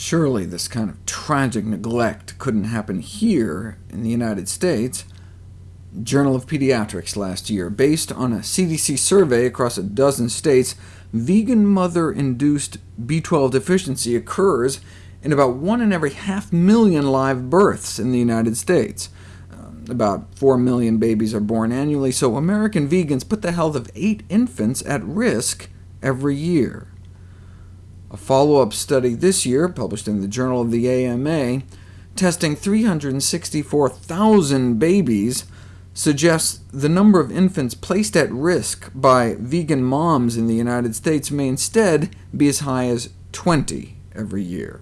Surely this kind of tragic neglect couldn't happen here in the United States. Journal of Pediatrics last year. Based on a CDC survey across a dozen states, vegan mother-induced B12 deficiency occurs in about one in every half million live births in the United States. Um, about 4 million babies are born annually, so American vegans put the health of eight infants at risk every year. A follow-up study this year, published in the Journal of the AMA, testing 364,000 babies, suggests the number of infants placed at risk by vegan moms in the United States may instead be as high as 20 every year.